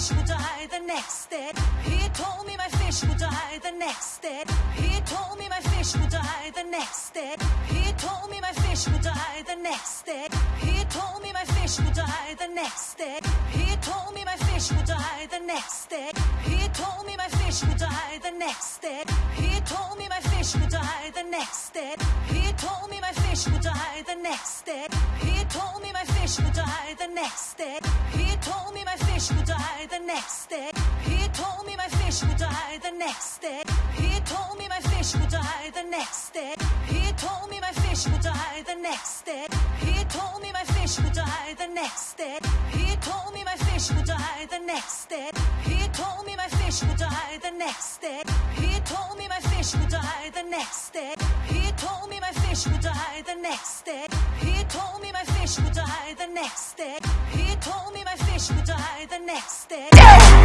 fish will die the next day. He told me my fish will die the next day. He told me my fish will die the next day. He told me my fish will die the next day. He told me my fish will die the next day. He told me my fish will die the next day. He told me my fish will die the next day. He told me my fish will die the next day. He told me my fish will die the next day. He told me my fish will die next day. He told me my fish will die the next day. He told me my fish will die the next day. He told me my fish will die the next day. He told me my fish will die the next day. He told me my fish will die the next day. He told me my fish will die the next day. He told me my fish will die the next day. He told me my fish will die the next day. He told me my fish will die the next day. He told me my fish the next day. He told me my fish would die the next day.